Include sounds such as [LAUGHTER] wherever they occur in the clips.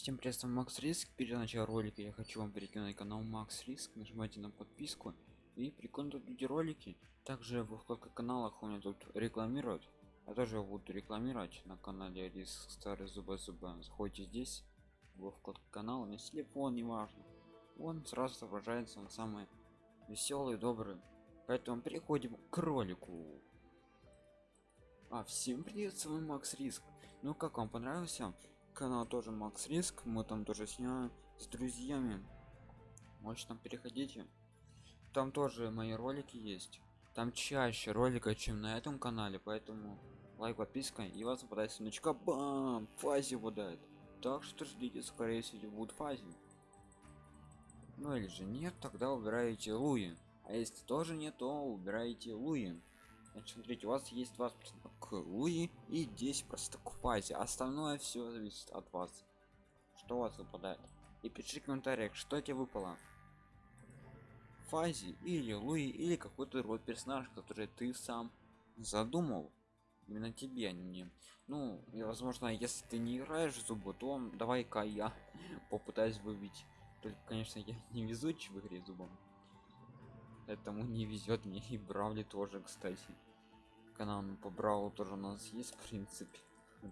Всем приветствую, Макс Риск. Перед началом ролика я хочу вам перекинуть канал Макс Риск. Нажимайте на подписку и прикольно тут люди ролики. Также в вкладках каналах у меня тут рекламируют. Я тоже буду рекламировать на канале Риск Старый Зуба Зуба. Заходите здесь, во вкладку канала, на телефон, неважно. Он сразу отображается на самый веселый, добрый. Поэтому переходим к ролику. А, всем привет, с вами Макс Риск. Ну как вам понравился? Канал тоже макс риск. Мы там тоже снимаем с друзьями. Можете там переходите там тоже мои ролики есть. Там чаще ролика чем на этом канале поэтому лайк подписка и вас попадает сундучка бам! Фази выдает. Так что ждите скорее всего будет фази. Ну или же нет тогда убираете луи. А если тоже нет то убираете луи Значит, смотрите, у вас есть 20% к Луи и 10% к. Остальное все зависит от вас. Что у вас выпадает. И пишите в комментариях, что тебе выпало. Фази или Луи или какой-то род персонаж, который ты сам задумал. Именно тебе, а не Ну, и возможно, если ты не играешь в зубы, то давай-ка я [LAUGHS] попытаюсь выбить. Только, конечно, я не везучий в игре зубом этому не везет мне и бравли тоже кстати. Канал по бравлу тоже у нас есть в принципе.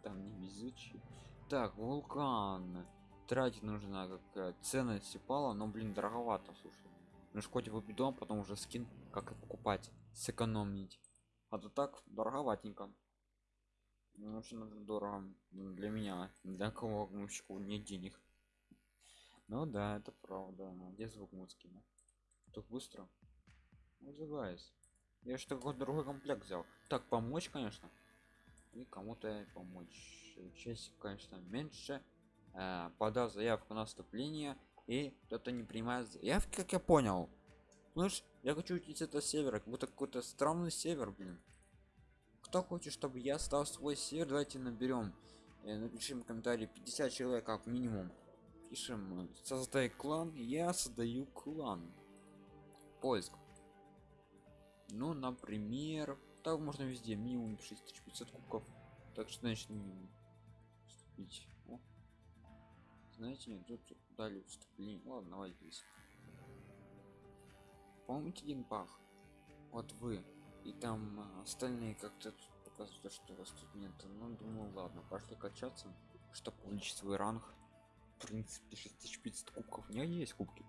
Там не везучий. Так вулкан. Тратить нужна какая ценность упала но блин дороговато слушай. Ну хоть в дом потом уже скин как и покупать сэкономить. А то так дороговатенько. Ну, очень дорого. Для меня для кого мужчику нет денег. Ну да это правда. Где звук музыки? Так быстро называюсь я что какой другой комплект взял. Так помочь конечно. И кому-то помочь. Часть конечно меньше. Э, подав заявку на вступление и кто-то не принимает заявки как я понял слышь я хочу уйти с этого севера как будто какой-то странный север блин. Кто хочет чтобы я стал свой север давайте наберем э, напишем комментарий 50 человек как минимум. Пишем создай клан я создаю клан. Поиск ну например так можно везде минимум 6500 кубков. Так что значит минимум. Вступить. О. знаете нет тут дали вступление. Ладно давай здесь. Помните один пах. Вот вы. И там а, остальные как-то показывают что у вас тут нет. Ну думаю ладно пошли качаться чтобы увеличить свой ранг. В принципе 6500 кубков. У меня есть кубки.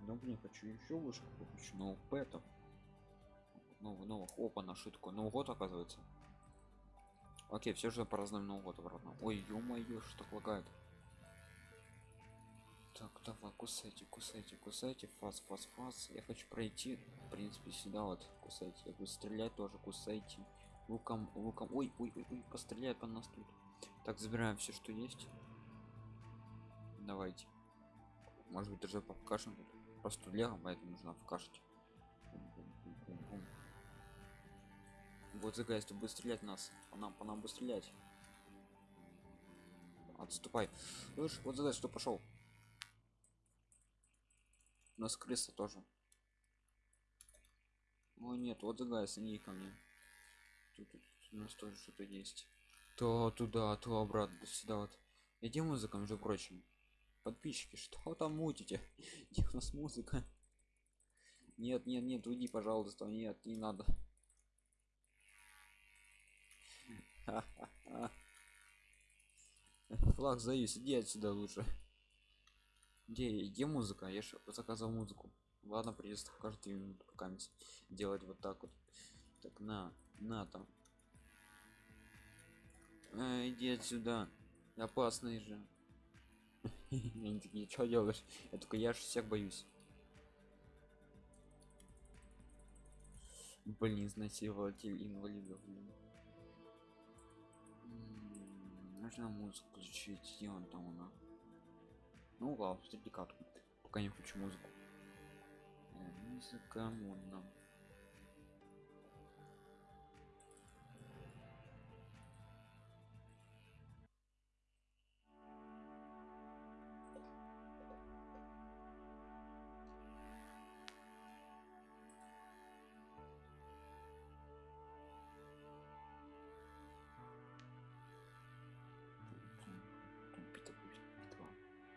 Но блин хочу еще выше купить но пэтов новый новых опа на шутку. Новый год оказывается. Окей все же празднуем новый год обратно. Ой ё-моё что так лагает? Так давай кусайте кусайте кусайте. Фас фас фас. Я хочу пройти в принципе сюда вот кусайте я буду стрелять тоже кусайте. Луком луком. Ой ой ой, ой постреляет по нас тут. Так забираем все что есть. Давайте. Может быть даже покажем. Просто легом поэтому нужно покажете вот загайс ты будет стрелять нас. По нам по нам будет стрелять. Отступай. Слышь, вот загайс что пошел. У нас крыса тоже. О нет вот загайс они ко мне. Тут, тут у нас тоже что-то есть. То туда то обратно сюда вот. Иди музыка между прочим. Подписчики что там мутите? [LAUGHS] Где у нас музыка? Нет нет нет уйди пожалуйста. Нет не надо флаг заюсь иди отсюда лучше. Где где музыка? Я же заказал музыку. Ладно придется каждую минуту пока делать вот так вот. Так на на там. А, иди отсюда. Опасный же. Они такие что делаешь. Я только я же всех боюсь. Блин изнасилователь инвалидов блин нужно музыку включить он там она ну ладно среди карту. Пока не хочу музыку. Э, музыка модно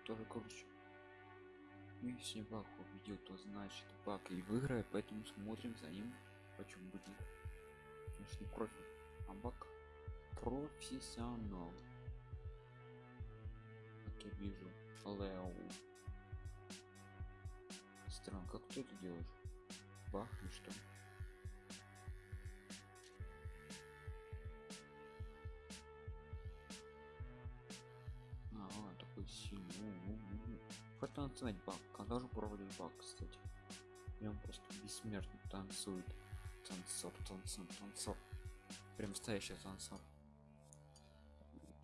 тоже круче. Ну, если баг победил то значит баг и выиграет поэтому смотрим за ним почему будет. Конечно не профи а баг профессионал. Как я вижу лео. Странно как ты это делаешь? Бах и что танцевать баг когда же проводить баг кстати? И он просто бессмертно танцует. Танцор танцор танцор. Прям настоящий танцор.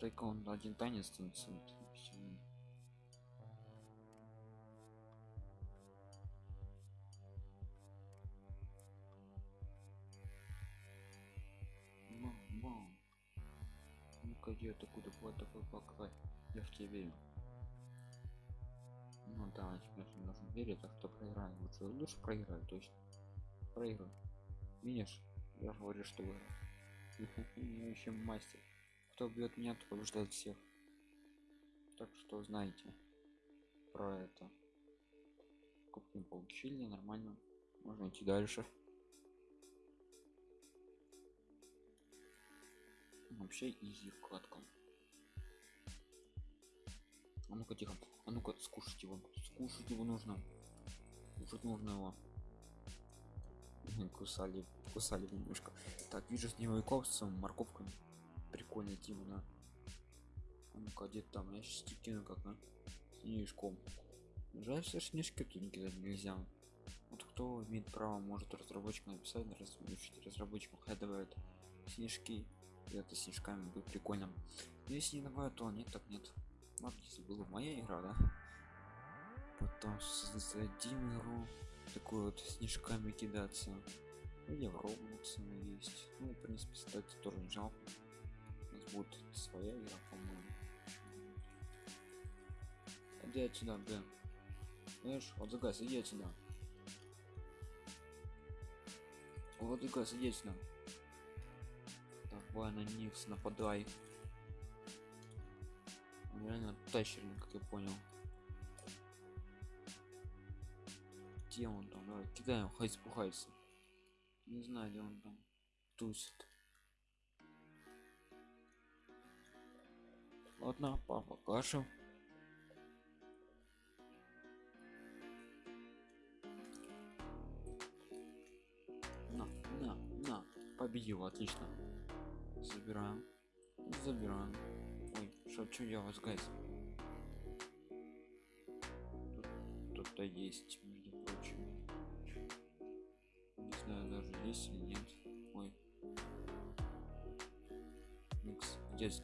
Только он один танец танцует. Мам, мам. Ну-ка, где ты куда вот такой пока я в тебя верю да конечно нужно верить а кто проиграет лучше лучше проиграю точно проиграю видишь я говорю что вы еще мастер. Кто бьет меня то побеждает всех. Так что знаете про это. Кубки получили нормально. Можно идти дальше. Вообще изи вкладка а ну-ка тихо. А ну-ка скушать его. Скушать его нужно. Кушать нужно его. Кусали кусали немножко. Так вижу с него с морковками. Прикольно тему на а ну-ка где там я сейчас кину как на снежком. Жаль все снежки тут кидать нельзя. Вот кто имеет право может разработчик написать разработчик разработчикам хай давают снежки. И это снежками будет прикольно. Но если не давают то нет так нет ладно если была моя игра да? Потом создадим игру такой вот снежками кидаться. Или в Roblox есть. Ну в принципе кстати тоже не жалко. У нас будет своя игра по-моему. Иди отсюда да знаешь вот загаз иди отсюда. Вот загаз иди отсюда. Давай на Никс нападай Он реально тащерник как я понял. Где он там? Давай кидаем хай спухается не знаю где он там тусит. Ладно папа каша на на на. Победил отлично. Забираем. Забираем что что делать guys тут кто-то есть между прочим. Не знаю даже есть или нет. Ой. Микс есть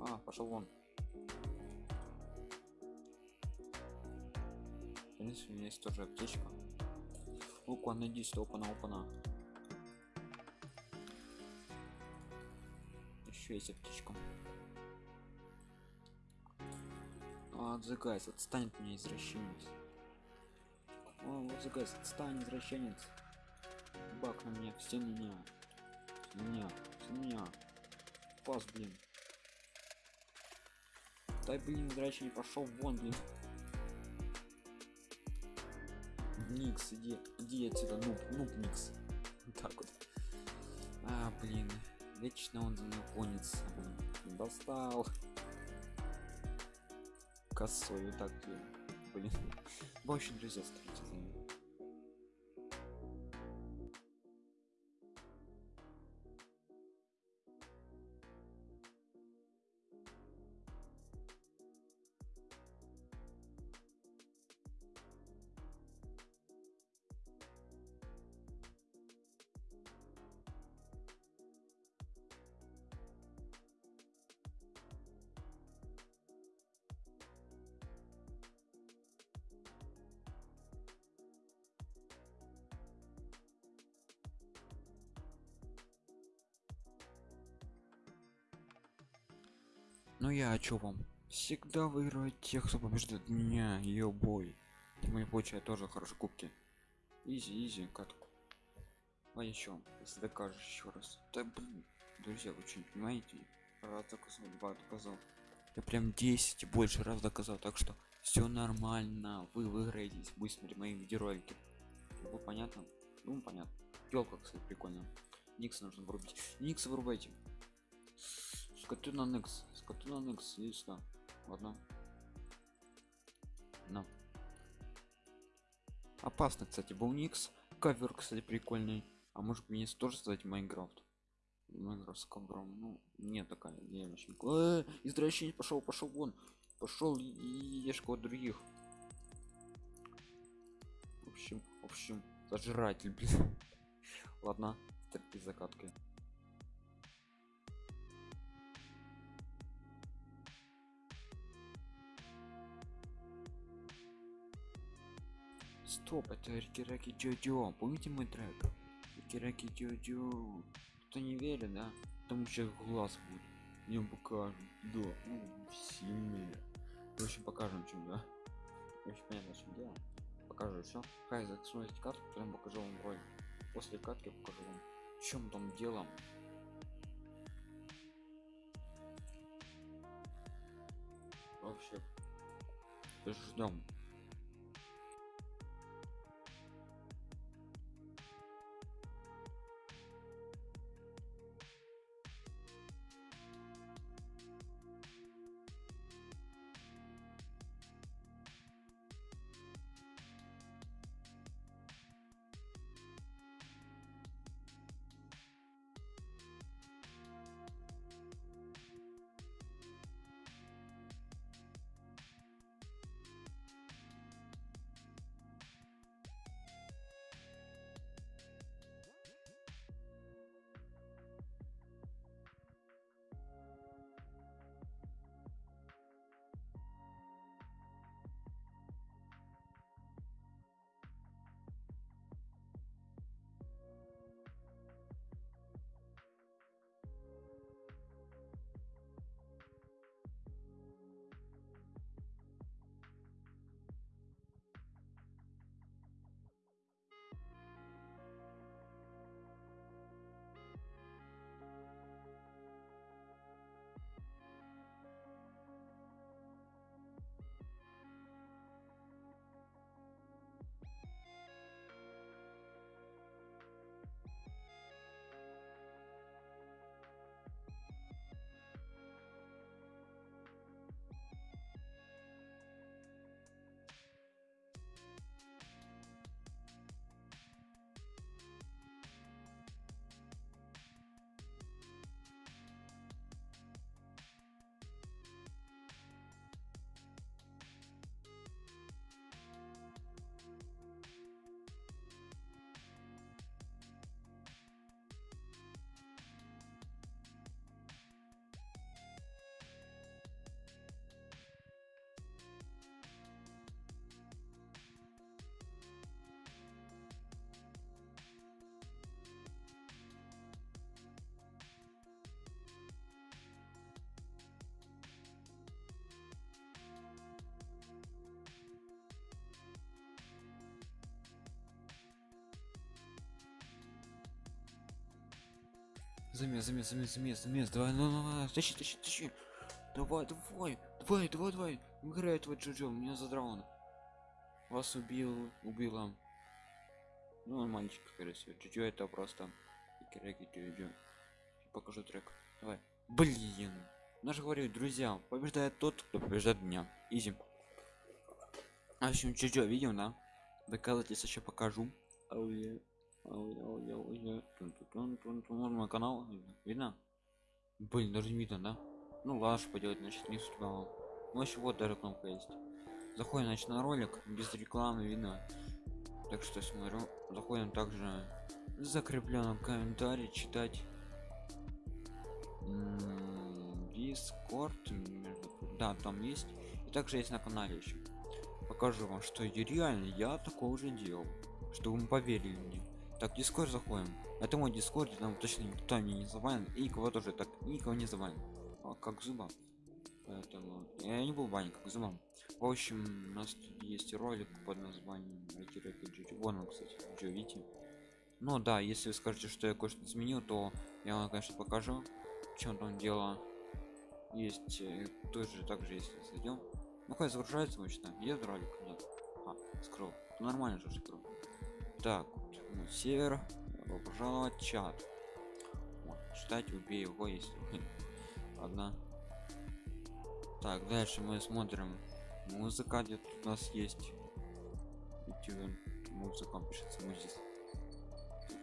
а пошел вон. Принципе у меня есть тоже аптечка. Лука, найди опана опана еще есть аптечка отзыкайся отстань от меня извращенец о отзыкайся отстань извращенец бак на меня все на меня. Все на меня все на меня. Пас блин. Дай блин извращенец пошел вон блин. Никс, иди, иди отсюда, нуб, нуб Никс. Так вот. А, блин, вечно он за мной гонится. Достал. Косой, вот так, блин. Общем, друзья, ним. Ну я о чё вам? Всегда выигрывает тех, кто побеждает меня, ее бой. Не получает тоже хорошие кубки. Изи, изи, катку. А еще, если докажешь еще раз. Да блин, Друзья, вы что не понимаете? Раз доказал, два доказал. Я прям 10 и больше раз доказал, так что все нормально. Вы выиграетесь, будете смотреть мои видеоролики. Было понятно? Ну, понятно. Елка, кстати, прикольно. Никс нужно вырубить. Никс вырубайте. Скоту на Никс. Скоту на Никс. Иди сюда. Ладно. На. Опасно, кстати, был Никс. Кавер, кстати, прикольный. А может мне тоже создать Майнкрафт? Майнкрафт с ковром. Ну, нет такая идея очень. Э, извращенец пошел, пошел вон. Пошел и ешь кого других. В общем, в общем, зажиратель, блин. [LAUGHS] Ладно, терпи закаткой. Стоп, это Рикираки Джоджо. Помните мой трек? Рикираки Джоджо. Кто не верит, да? Там сейчас глаз будет. Идем покажем. Да, ну, сильнее. В общем, покажем, чем да. Очень понятно, чем дело. Покажу все. Хай, смотрите карту, потом покажу вам ролик. После катки покажу вам, в чем там дело. Вообще, ждем. Замес, замес, замес, замес, замес. Давай, ну, ну, ну, тащи, тащи, тащи. Давай, давай, давай, давай, давай. Играй этого Джоджо, меня задрал он. Вас убил, убила. Ну, он мальчик, всего. Джоджо это просто. Кираки Джоджо. Покажу трек. Давай. Блин. Наш говорю, друзья, побеждает тот, кто побеждает меня. Изи. А в общем, Джоджо, видим, да? Доказательства еще покажу. Oh, yeah. Мой канал видно? Блин, даже не видно, да? Ну ладно, поделать, значит не судьба. Ну еще вот даже кнопка есть. Заходим, значит, на ролик без рекламы видно. Так что смотрю. Заходим также в закрепленном комментарии читать. Дискорд, да, там есть. И также есть на канале еще. Покажу вам, что реально я такого уже делал, чтобы вы поверили мне так дискорд заходим это мой дискорд там точно никто мне не забанен и кого тоже так никого не забанен а, как зуба поэтому я не был банен как зубам в общем у нас тут есть ролик под названием вон он кстати Джо, видите Ну да, если вы скажете, что я кое-что изменил, то я вам, конечно, покажу, чем там дело. Есть э, тоже так же, если зайдем. Ну как загружается обычно? Есть ролик? Нет. А, скрыл. Ну, нормально же скрыл. Так, ну, север. Пожаловать, чат. Читать, убей его, если одна. Так, дальше мы смотрим. Музыка где у нас есть. YouTube музыка пишется здесь.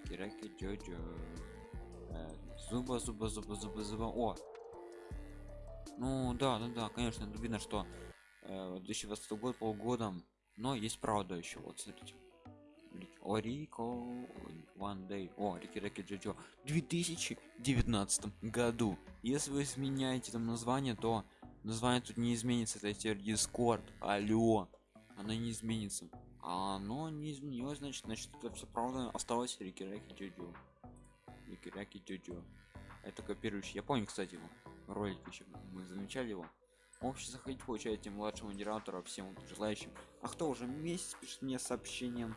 Кираки Джоджо. Э, Зуба, зуба, зуба, зуба, зуба. О! Ну да, да, да, конечно, видно, что э, 2020 год полгодом, но есть правда еще. Вот смотрите. Орико One Day. О, Рики Рики Джоджо. В 2019 году. Если вы изменяете там название, то название тут не изменится. Это теперь Discord. Алло. Оно не изменится. А оно не изменилось, значит, значит, это все правда осталось Рики Рики Джоджо. Рики Рики Джоджо. Это копирующий. Я помню, кстати, его ролик еще мы замечали его. Общий заходить получаете младшего модератора всем желающим. А кто уже месяц пишет мне сообщением,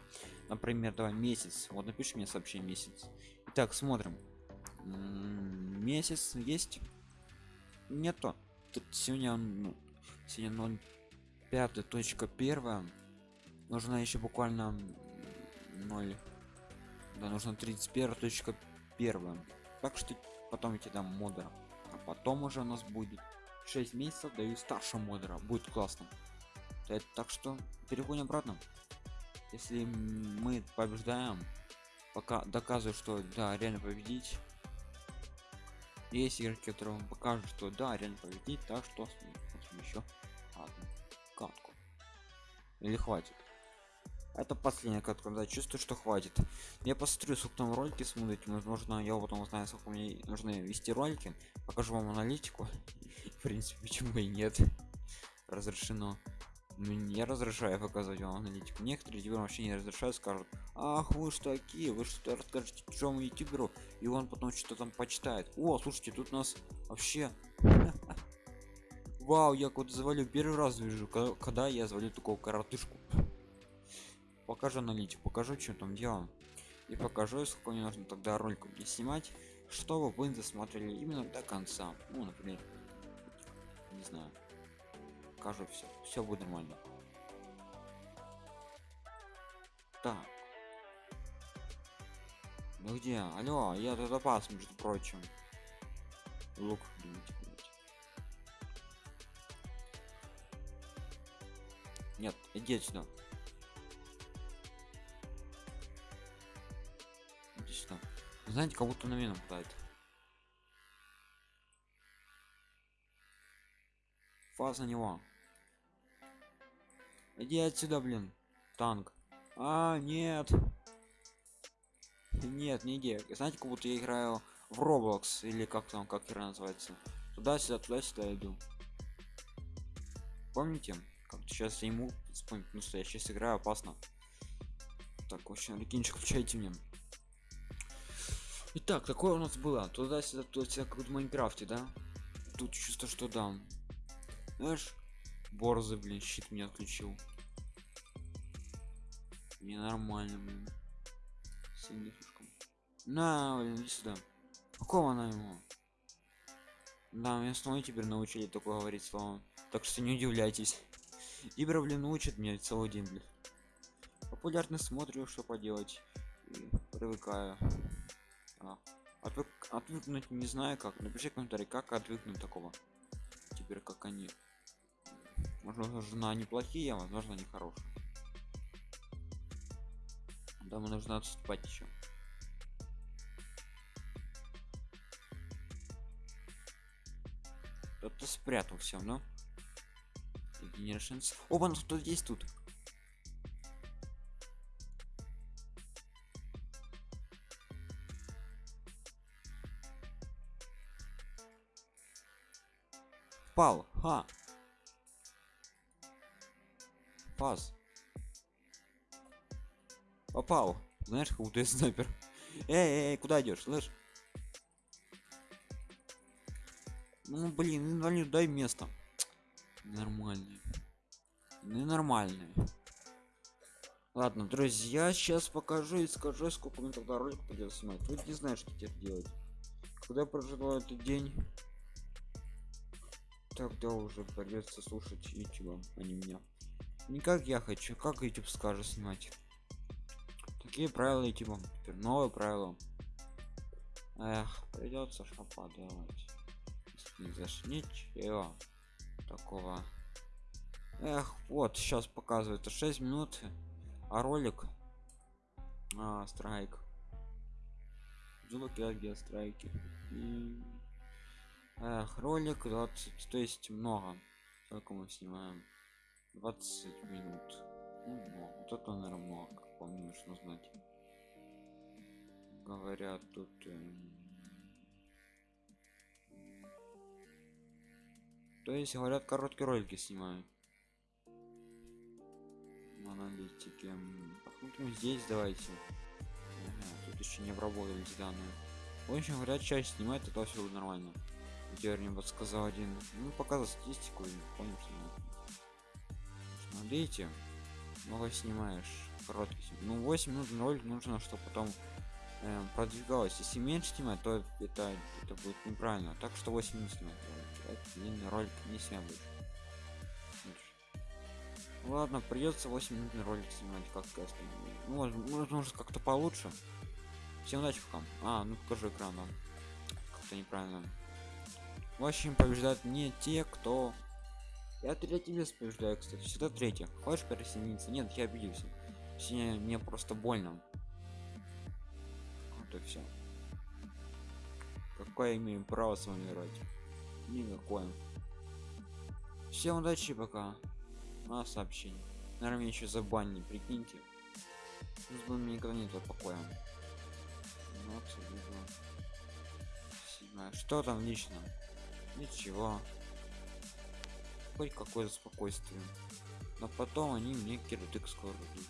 например, давай месяц. Вот напиши мне сообщение месяц. Итак, смотрим. М-м, месяц есть? Нету. Тут сегодня, ну, сегодня 0 пятая точка первая. Нужно еще буквально 0. Да, нужно 31 точка первая. Так что потом я тебе дам модера. А потом уже у нас будет 6 месяцев даю старшему модера будет классно. Так, так что переходим обратно. Если мы побеждаем пока доказываю что да реально победить. Есть игроки которые покажут что да реально победить так что еще одну катку или хватит это последняя катка когда чувствую что хватит. Я посмотрю сколько там ролики смотрите возможно я потом узнаю сколько мне нужно вести ролики покажу вам аналитику. [LAUGHS] В принципе почему и нет. Разрешено. Мне разрешаю показывать вам аналитику. Некоторые ютуберы вообще не разрешают скажут ах вы что такие вы что расскажете чужому ютуберу и он потом что-то там почитает. О слушайте тут нас вообще [LAUGHS] вау я куда завалю первый раз вижу когда я завалю такого коротышку покажу аналитику покажу что там делаем и покажу сколько мне нужно тогда роликов не снимать чтобы вы досмотрели именно до конца. Ну например не знаю покажу все все будет нормально. Так. Ну где? Алло я тут опас между прочим. Лук нет иди сюда знаете как будто на меня нападает фаз на него. Иди отсюда блин танк. А нет. Нет не иди. Знаете как будто я играю в roblox или как там как игра называется? Туда сюда туда сюда иду. Помните? Как сейчас я ему вспомнить ну что я сейчас играю опасно. Так общем рекинчик включайте мне Итак, такое у нас было. Туда-сюда, туда-сюда, как в Майнкрафте, да? Тут чувство, что да. Знаешь, борзы, блин, щит мне отключил. Ненормально, блин. Слишком. На, блин, иди сюда. Какого она ему? Да, меня снова теперь научили такое говорить слово. Так что не удивляйтесь. Ибра, блин, учит меня целый день, блин. Популярно смотрю, что поделать. И привыкаю. А, отвык, отвыкнуть не знаю как. Напиши комментарий, как отвыкнуть такого. Теперь как они. Возможно, неплохие, а возможно, не хорошие. Да, мы нужно отступать еще. Кто-то спрятал все, но. Generations. Оба, ну кто есть тут? Пал, ха. Пас. Попал. Знаешь, как будто я снайпер. Эй, эй, куда идешь, слышь? Ну, блин, инвалид, дай место. Нормальный. Ненормальный. Ладно, друзья, сейчас покажу и скажу, сколько мне тогда ролик придется снимать. Вы не знаешь, что теперь делать. Когда проживаю этот день, тогда уже придется слушать YouTube, а не меня. Не как я хочу, как YouTube скажет снимать. Такие правила YouTube. Теперь новые правила. Эх, придется что поделать. Не заш ничего такого. Эх, вот сейчас показывает 6 минут, а ролик а, страйк. Звуки страйки. И... Эх, ролик 20, то есть много. Сколько мы снимаем? 20 минут. Ну, много. Вот это, наверное, много, как по мне нужно знать. Говорят, тут... Эм... То есть, говорят, короткие ролики снимаю. Аналитики. Посмотрим здесь, давайте. Ага, тут еще не обработались данные. В общем, говорят, часть снимает, это все нормально. Теперь мне подсказал один. Ну, показал статистику, понял, что Смотрите, много снимаешь короткий ну 8 минут ролик нужно чтобы потом э, продвигалось. Если меньше снимать то это это будет неправильно. Так что 8 минут снимать длинный ролик не снимать ладно придется 8 минут ролик снимать как сказать ну, может, может как-то получше. Всем удачи пока. А ну покажи экран да. как-то неправильно в общем побеждают не те кто я третий вес побеждаю кстати всегда третий. Хочешь присоединиться? Нет я обиделся. Точнее, мне просто больно. Вот и все какое имею право с вами играть? Никакое. Всем удачи пока. На сообщение. Наверное меня еще забанили прикиньте. Бы мне никогда нет покоя. Вот, что там лично ничего. Хоть какое-то спокойствие. Но потом они мне кирдык скоро дадут.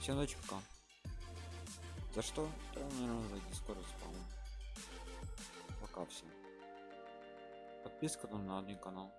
Всем ночи пока. За что? Да, наверное, за дискорд спал пока всем. Подписка там на один канал